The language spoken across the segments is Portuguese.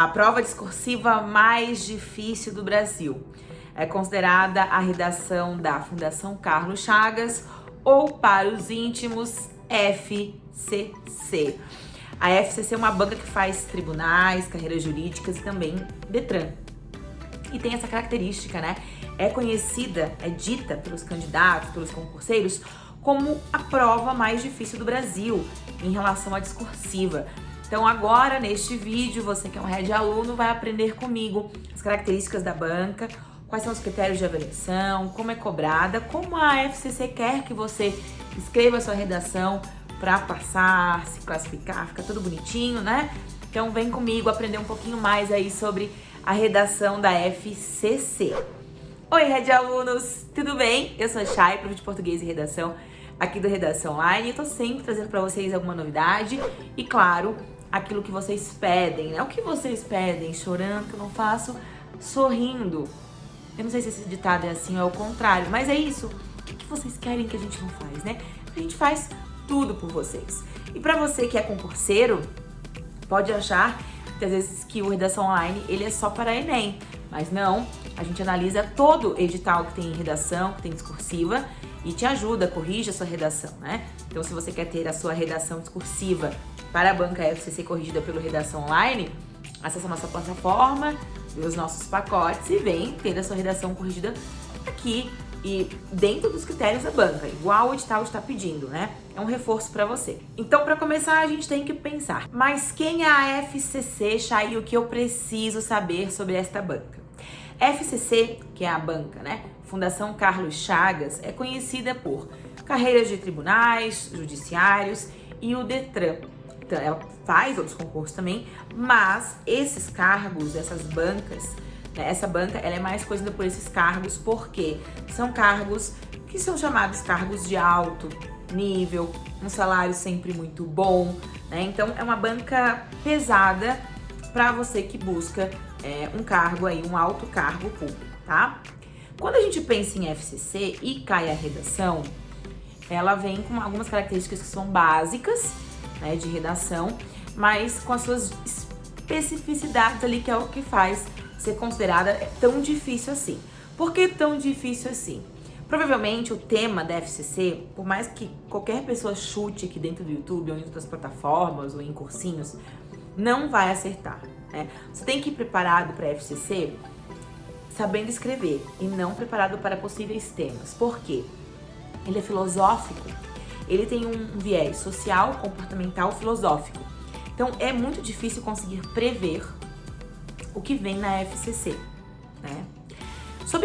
A prova discursiva mais difícil do Brasil é considerada a redação da Fundação Carlos Chagas ou para os íntimos FCC. A FCC é uma banca que faz tribunais, carreiras jurídicas e também Detran. E tem essa característica, né? É conhecida, é dita pelos candidatos, pelos concurseiros, como a prova mais difícil do Brasil em relação à discursiva. Então agora, neste vídeo, você que é um Red aluno vai aprender comigo as características da banca, quais são os critérios de avaliação, como é cobrada, como a FCC quer que você escreva a sua redação para passar, se classificar, fica tudo bonitinho, né? Então vem comigo aprender um pouquinho mais aí sobre a redação da FCC. Oi, Red Alunos, tudo bem? Eu sou a Chay, prof de Português e Redação aqui do Redação Online. Eu tô sempre trazendo para vocês alguma novidade e, claro, aquilo que vocês pedem, né? O que vocês pedem, chorando que eu não faço, sorrindo. Eu não sei se esse ditado é assim ou é o contrário, mas é isso. O que vocês querem que a gente não faz, né? A gente faz tudo por vocês. E para você que é concurseiro, pode achar que às vezes que o Redação Online ele é só para Enem, mas não. A gente analisa todo edital que tem redação, que tem discursiva e te ajuda, corrige a sua redação, né? Então se você quer ter a sua redação discursiva para a banca FCC corrigida pelo Redação Online, acessa nossa plataforma, vê os nossos pacotes e vem ter a sua redação corrigida aqui e dentro dos critérios da banca, igual o edital está pedindo, né? É um reforço para você. Então, para começar, a gente tem que pensar, mas quem é a FCC, Chay, o que eu preciso saber sobre esta banca? FCC, que é a banca, né? Fundação Carlos Chagas, é conhecida por carreiras de tribunais, judiciários e o DETRAN, então, ela faz outros concursos também, mas esses cargos, essas bancas, né, essa banca, ela é mais conhecida por esses cargos porque são cargos que são chamados cargos de alto nível, um salário sempre muito bom, né? Então é uma banca pesada para você que busca é, um cargo aí, um alto cargo público, tá? Quando a gente pensa em FCC e cai a redação, ela vem com algumas características que são básicas né, de redação, mas com as suas especificidades ali, que é o que faz ser considerada tão difícil assim. Por que tão difícil assim? Provavelmente o tema da FCC, por mais que qualquer pessoa chute aqui dentro do YouTube ou em outras plataformas ou em cursinhos, não vai acertar. Né? Você tem que ir preparado para a FCC sabendo escrever e não preparado para possíveis temas. Por quê? Ele é filosófico ele tem um viés social, comportamental, filosófico. Então é muito difícil conseguir prever o que vem na FCC, né?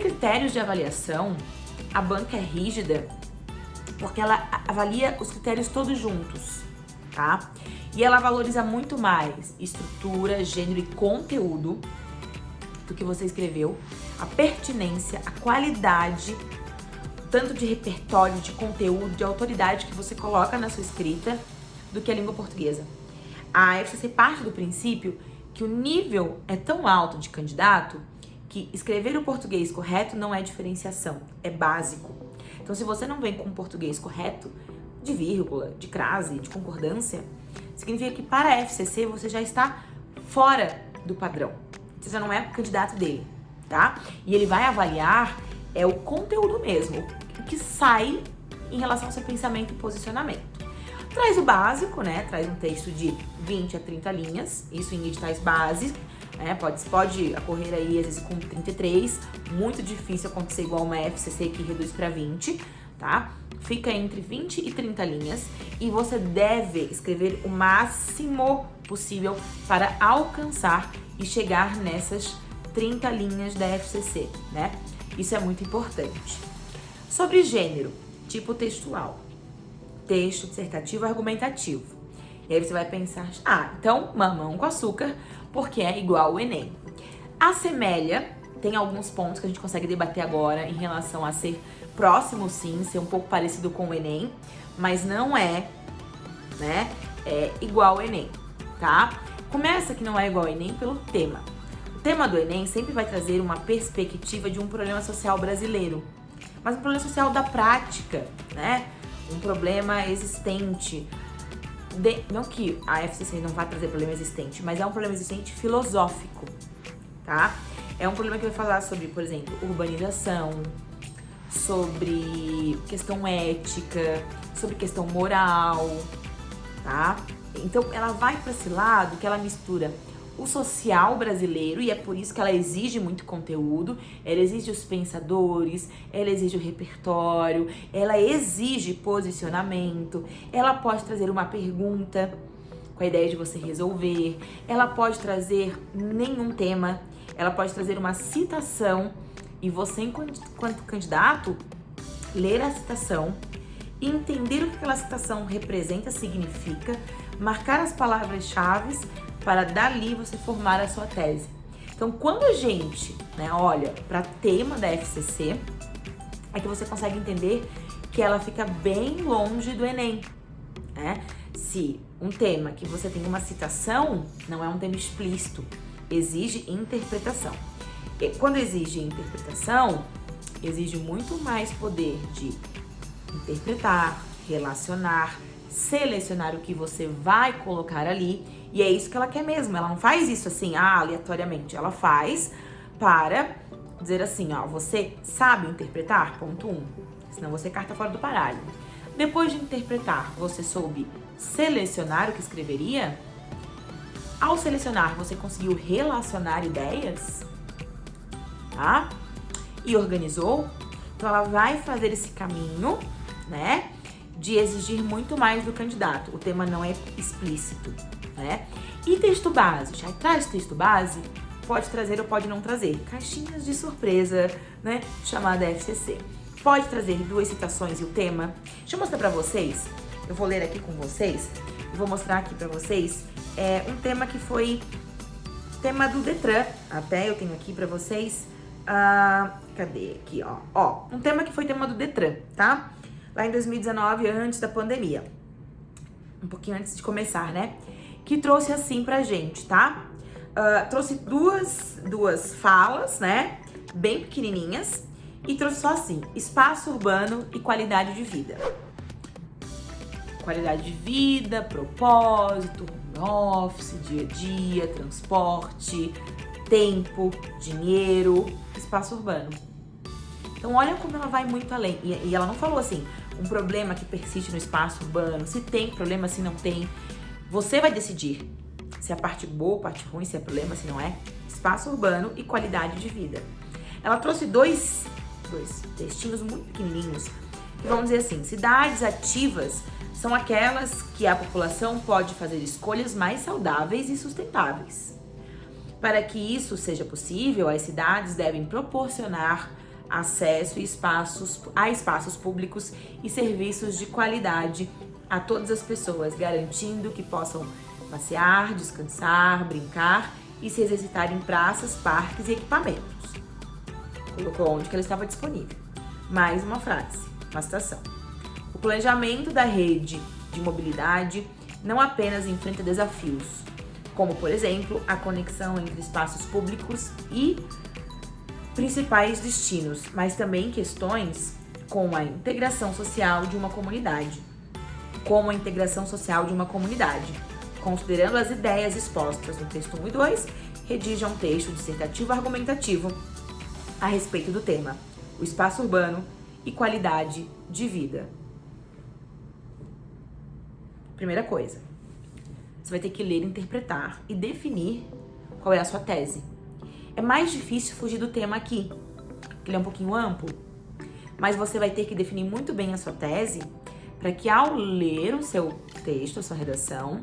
Critérios de avaliação, a banca é rígida porque ela avalia os critérios todos juntos, tá? E ela valoriza muito mais estrutura, gênero e conteúdo do que você escreveu, a pertinência, a qualidade tanto de repertório, de conteúdo, de autoridade que você coloca na sua escrita do que a língua portuguesa. A FCC parte do princípio que o nível é tão alto de candidato que escrever o português correto não é diferenciação, é básico. Então, se você não vem com o português correto, de vírgula, de crase, de concordância, significa que para a FCC você já está fora do padrão. Você já não é candidato dele, tá? E ele vai avaliar é o conteúdo mesmo, o que sai em relação ao seu pensamento e posicionamento. Traz o básico, né? Traz um texto de 20 a 30 linhas, isso em editais básicos, né? Pode, pode ocorrer aí, às vezes, com 33, muito difícil acontecer igual uma FCC que reduz para 20, tá? Fica entre 20 e 30 linhas e você deve escrever o máximo possível para alcançar e chegar nessas 30 linhas da FCC, né? Isso é muito importante. Sobre gênero, tipo textual. Texto dissertativo argumentativo. E aí você vai pensar, ah, então mamão com açúcar, porque é igual ao Enem. Assemelha, tem alguns pontos que a gente consegue debater agora em relação a ser próximo sim, ser um pouco parecido com o Enem, mas não é, né, é igual ao Enem, tá? Começa que não é igual ao Enem pelo tema. Tema do Enem sempre vai trazer uma perspectiva de um problema social brasileiro, mas um problema social da prática, né? Um problema existente. de, não que a FCC não vai trazer problema existente, mas é um problema existente filosófico, tá? É um problema que vai falar sobre, por exemplo, urbanização, sobre questão ética, sobre questão moral, tá? Então ela vai para esse lado que ela mistura o social brasileiro e é por isso que ela exige muito conteúdo, ela exige os pensadores, ela exige o repertório, ela exige posicionamento, ela pode trazer uma pergunta com a ideia de você resolver, ela pode trazer nenhum tema, ela pode trazer uma citação e você, enquanto candidato, ler a citação, entender o que aquela citação representa, significa, marcar as palavras-chave para dali você formar a sua tese. Então, quando a gente né, olha para tema da FCC, é que você consegue entender que ela fica bem longe do Enem. Né? Se um tema que você tem uma citação não é um tema explícito, exige interpretação. E quando exige interpretação, exige muito mais poder de interpretar, relacionar, selecionar o que você vai colocar ali. E é isso que ela quer mesmo. Ela não faz isso assim, ah, aleatoriamente. Ela faz para dizer assim, ó, você sabe interpretar? Ponto 1. Um. Senão você carta fora do paralho. Depois de interpretar, você soube selecionar o que escreveria? Ao selecionar, você conseguiu relacionar ideias? Tá? E organizou? Então ela vai fazer esse caminho, né? de exigir muito mais do candidato. O tema não é explícito, né? E texto base? Já traz texto base? Pode trazer ou pode não trazer. Caixinhas de surpresa, né? Chamada FCC. Pode trazer duas citações e o tema. Deixa eu mostrar pra vocês. Eu vou ler aqui com vocês. vou mostrar aqui pra vocês é, um tema que foi tema do Detran. Até eu tenho aqui pra vocês. Ah, cadê aqui, ó? Ó, um tema que foi tema do Detran, tá? lá em 2019, antes da pandemia. Um pouquinho antes de começar, né? Que trouxe assim pra gente, tá? Uh, trouxe duas, duas falas, né? Bem pequenininhas. E trouxe só assim, espaço urbano e qualidade de vida. Qualidade de vida, propósito, home office, dia a dia, transporte, tempo, dinheiro, espaço urbano. Então olha como ela vai muito além. E, e ela não falou assim, um problema que persiste no espaço urbano, se tem problema, se não tem. Você vai decidir se é a parte boa, a parte ruim, se é problema, se não é. Espaço urbano e qualidade de vida. Ela trouxe dois, dois textinhos muito pequenininhos que vão dizer assim, cidades ativas são aquelas que a população pode fazer escolhas mais saudáveis e sustentáveis. Para que isso seja possível, as cidades devem proporcionar acesso e espaços, a espaços públicos e serviços de qualidade a todas as pessoas, garantindo que possam passear, descansar, brincar e se exercitar em praças, parques e equipamentos. Colocou onde que ela estava disponível. Mais uma frase, uma citação. O planejamento da rede de mobilidade não apenas enfrenta desafios, como, por exemplo, a conexão entre espaços públicos e principais destinos, mas também questões com a integração social de uma comunidade. Como a integração social de uma comunidade. Considerando as ideias expostas no texto 1 e 2, redija um texto dissertativo argumentativo a respeito do tema, o espaço urbano e qualidade de vida. Primeira coisa, você vai ter que ler, interpretar e definir qual é a sua tese. É mais difícil fugir do tema aqui, ele é um pouquinho amplo, mas você vai ter que definir muito bem a sua tese para que ao ler o seu texto, a sua redação,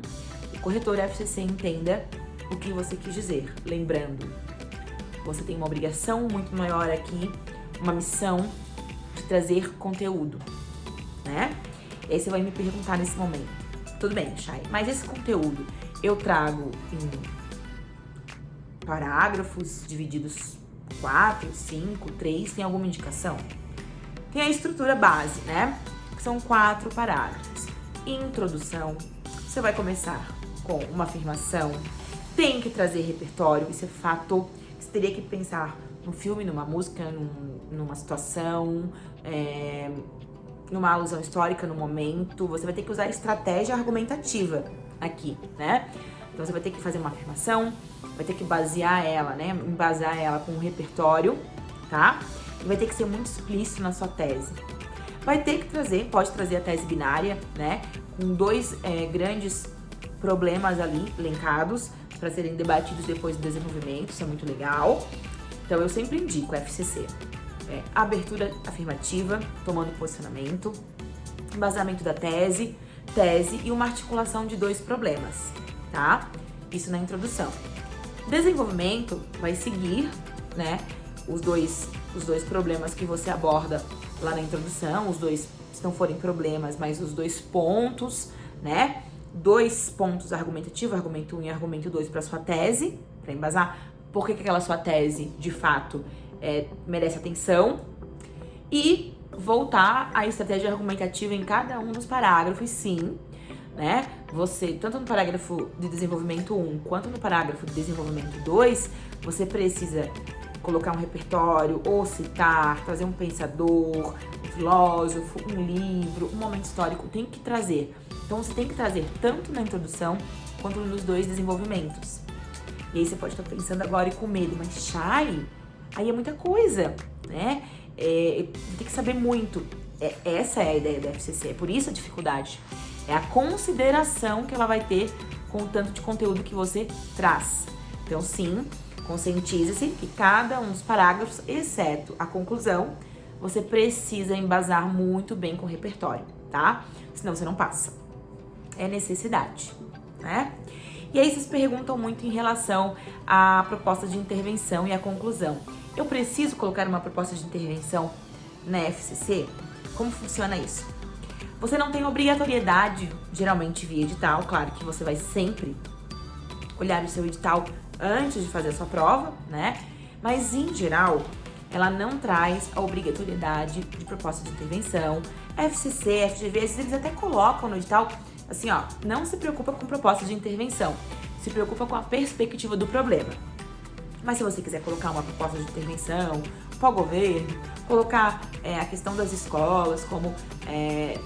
o corretor FCC entenda o que você quis dizer. Lembrando, você tem uma obrigação muito maior aqui, uma missão de trazer conteúdo, né? E aí você vai me perguntar nesse momento, tudo bem, Chay, mas esse conteúdo eu trago em parágrafos divididos 4, 5, 3, tem alguma indicação? Tem a estrutura base, né? Que são quatro parágrafos. Introdução, você vai começar com uma afirmação, tem que trazer repertório, isso é fato. Você teria que pensar no filme, numa música, num, numa situação, é, numa alusão histórica no momento, você vai ter que usar estratégia argumentativa aqui, né? Então você vai ter que fazer uma afirmação, vai ter que basear ela, né? Embasar ela com um repertório, tá? E vai ter que ser muito explícito na sua tese. Vai ter que trazer, pode trazer a tese binária, né? Com dois é, grandes problemas ali elencados para serem debatidos depois do desenvolvimento, isso é muito legal. Então eu sempre indico FCC. É, abertura afirmativa, tomando posicionamento, embasamento da tese, tese e uma articulação de dois problemas, tá? Isso na introdução. Desenvolvimento vai seguir, né, os dois, os dois problemas que você aborda lá na introdução, os dois, se não forem problemas, mas os dois pontos, né? Dois pontos argumentativos, argumento 1 um e argumento 2 para sua tese, para embasar por que, que aquela sua tese, de fato, é, merece atenção. E voltar à estratégia argumentativa em cada um dos parágrafos, sim, né? Você, tanto no parágrafo de desenvolvimento 1 quanto no parágrafo de desenvolvimento 2, você precisa colocar um repertório, ou citar, trazer um pensador, um filósofo, um livro, um momento histórico, tem que trazer. Então você tem que trazer tanto na introdução quanto nos dois desenvolvimentos. E aí você pode estar pensando agora e com medo, mas Chay, aí é muita coisa, né? É, tem que saber muito. É, essa é a ideia da FCC, é por isso a dificuldade. É a consideração que ela vai ter com o tanto de conteúdo que você traz. Então, sim, conscientize-se que cada um dos parágrafos, exceto a conclusão, você precisa embasar muito bem com o repertório, tá? Senão você não passa. É necessidade, né? E aí vocês perguntam muito em relação à proposta de intervenção e à conclusão. Eu preciso colocar uma proposta de intervenção na FCC? Como funciona isso? Você não tem obrigatoriedade, geralmente via edital, claro que você vai sempre olhar o seu edital antes de fazer a sua prova, né? Mas em geral, ela não traz a obrigatoriedade de proposta de intervenção. FCC, FGV, eles até colocam no edital, assim, ó, não se preocupa com proposta de intervenção, se preocupa com a perspectiva do problema. Mas se você quiser colocar uma proposta de intervenção para o governo, colocar é, a questão das escolas como é,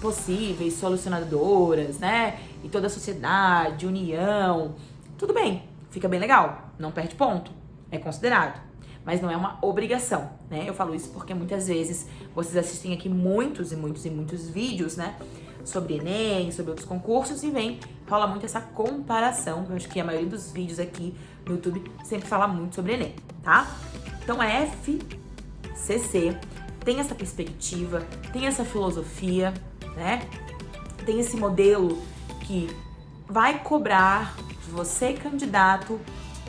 possíveis solucionadoras, né? E toda a sociedade, união, tudo bem, fica bem legal, não perde ponto, é considerado. Mas não é uma obrigação, né? Eu falo isso porque muitas vezes vocês assistem aqui muitos e muitos e muitos vídeos, né? sobre Enem, sobre outros concursos e vem, rola muito essa comparação. Eu acho que a maioria dos vídeos aqui no YouTube sempre fala muito sobre Enem, tá? Então a FCC tem essa perspectiva, tem essa filosofia, né? Tem esse modelo que vai cobrar você, candidato,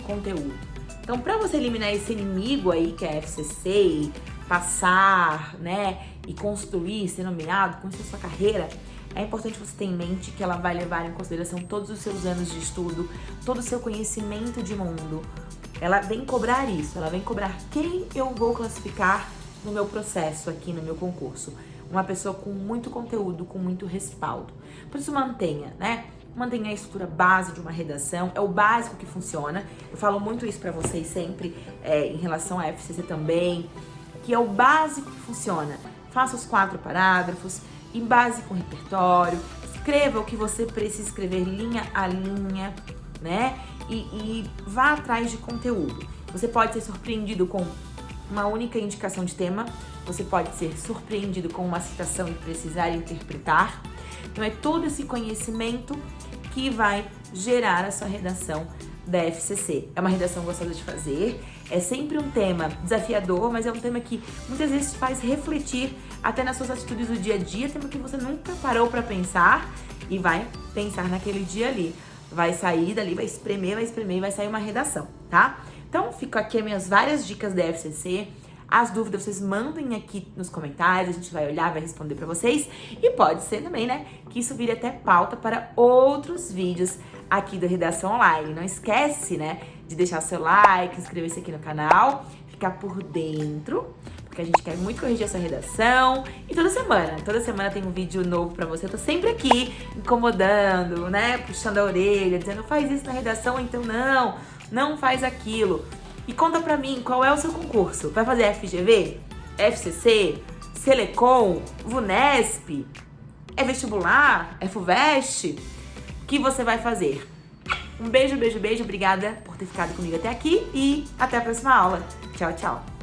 conteúdo. Então, para você eliminar esse inimigo aí que é a FCC, passar, né, e construir, ser nomeado, construir sua carreira, é importante você ter em mente que ela vai levar em consideração todos os seus anos de estudo, todo o seu conhecimento de mundo. Ela vem cobrar isso, ela vem cobrar quem eu vou classificar no meu processo aqui, no meu concurso. Uma pessoa com muito conteúdo, com muito respaldo. Por isso mantenha, né? Mantenha a estrutura base de uma redação, é o básico que funciona. Eu falo muito isso para vocês sempre, é, em relação à FCC também, que é o básico que funciona. Faça os quatro parágrafos, em base com repertório, escreva o que você precisa escrever linha a linha, né? E, e vá atrás de conteúdo. Você pode ser surpreendido com uma única indicação de tema, você pode ser surpreendido com uma citação e precisar interpretar. Então é todo esse conhecimento que vai gerar a sua redação da FCC. É uma redação gostosa de fazer, é sempre um tema desafiador, mas é um tema que muitas vezes faz refletir até nas suas atitudes do dia a dia, tema que você nunca parou para pensar e vai pensar naquele dia ali. Vai sair dali, vai espremer, vai espremer e vai sair uma redação, tá? Então, fico aqui as minhas várias dicas da FCC. As dúvidas vocês mandem aqui nos comentários, a gente vai olhar, vai responder para vocês. E pode ser também, né, que isso vire até pauta para outros vídeos aqui do Redação Online. Não esquece, né, de deixar seu like, inscrever-se aqui no canal, ficar por dentro, porque a gente quer muito corrigir essa redação. E toda semana, toda semana tem um vídeo novo pra você. Eu tô sempre aqui incomodando, né, puxando a orelha, dizendo faz isso na redação, então não, não faz aquilo. E conta pra mim, qual é o seu concurso? Vai fazer FGV? FCC? Selecom, VUNESP, é vestibular, é FUVEST? O que você vai fazer? Um beijo, beijo, beijo. Obrigada por ter ficado comigo até aqui e até a próxima aula. Tchau, tchau.